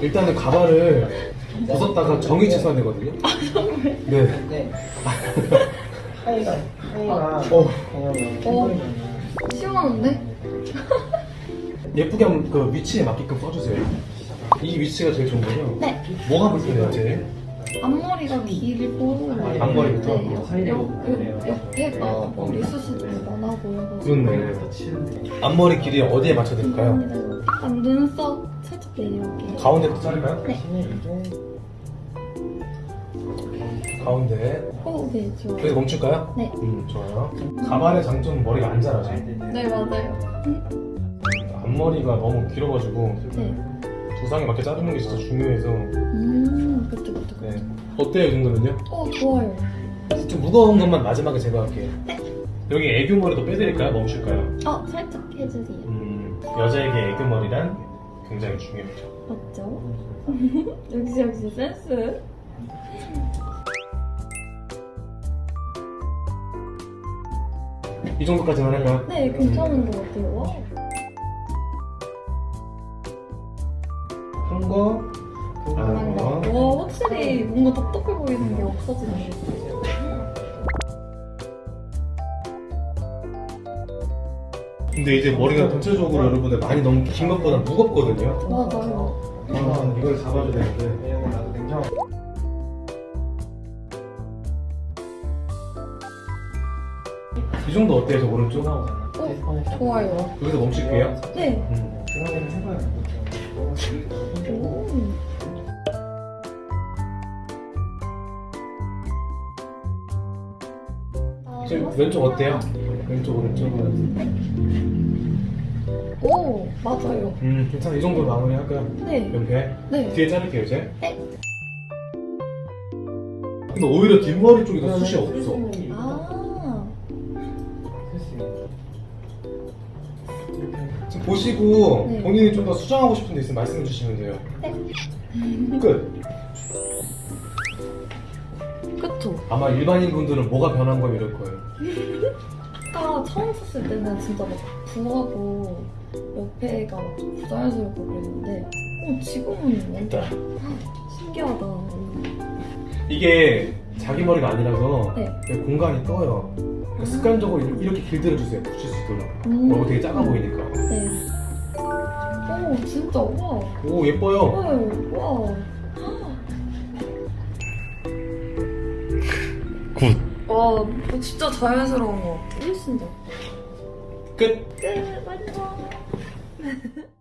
일단은 가발을 벗었다가 정의 취소해야 되거든요. 네. 네. 하이가 하이가 어, 그냥 시원한데? 예쁘게 한번 그 위치에 맞게끔 써주세요. 이 위치가 제일 좋은 거죠? 네. 뭐가 불편해요, 제일? 앞머리가 길고 앞머리부터? 네, 옆, 옆, 옆에가 너무 많아 보여서 그렇네. 앞머리 길이 어디에 맞춰야 될까요? 약간 눈썹 살짝 내리게 가운데부터 자를까요? 네. 가운데. 오, 네, 좋아요 여기서 멈출까요? 네. 음, 좋아요. 가발의 장점은 머리가 안 자라죠. 네, 맞아요 앞머리가 너무 길어가지고 네. 두상에 맞게 자르는 게 진짜 중요해서. 음, 네. 어때요, 이 정도면요? 어, 좋아요 좀 무거운 것만 마지막에 제거할게요. 여기 애교 머리도 빼드릴까요? 멈출까요? 어, 살짝 해주세요 음, 여자에게 애교 머리란 굉장히 중요하죠. 맞죠? 역시 역시 센스 이 정도까지만 할까요? 네, 괜찮은 것 같아요 와. 한 거, 안 거. 와, 확실히 뭔가 똑똑해 보이는 게 없어지네 근데 이제 머리가 전체적으로 여러분들 많이 너무 긴 것보다 무겁거든요. 맞아요 아, 이걸 잡아줘야 되는데. 왜냐면 나도 냉장 이 정도 어때요, 저 오른쪽? 나오잖아. 어, 좋아요 여기서 멈출게요. 네 음. 그거는 해봐야 지금 왼쪽 어때요? 왼쪽, 오른쪽. 오, 맞아요. 음, 괜찮아. 이 정도로 마무리 할까요? 네. 옆에. 네. 뒤에 자를게요, 이제. 네. 근데 오히려 뒷머리 쪽이 더 숱이 없어. 아, 지금 보시고 네. 본인이 좀 더 수정하고 싶은 데 있으면 말씀해 주시면 돼요. 네. 끝. 그쵸. 아마 일반인 분들은 뭐가 변한 거면 이럴 거예요. 처음 썼을 때는 진짜 막 부하고 옆에가 막 부자연스럽고 그랬는데, 어, 지금은 완전 신기하다. 이게 자기 머리가 아니라서 네. 공간이 떠요. 그러니까 습관적으로 이렇게 길들여 주세요. 붙일 수 있도록. 음. 머리가 되게 작아 보이니까. 네. 오, 진짜, 와. 오 예뻐요. 네, 와. 굿. 와, 진짜 자연스러운 것 같아. 훨씬 더. 끝. 끝, 완성.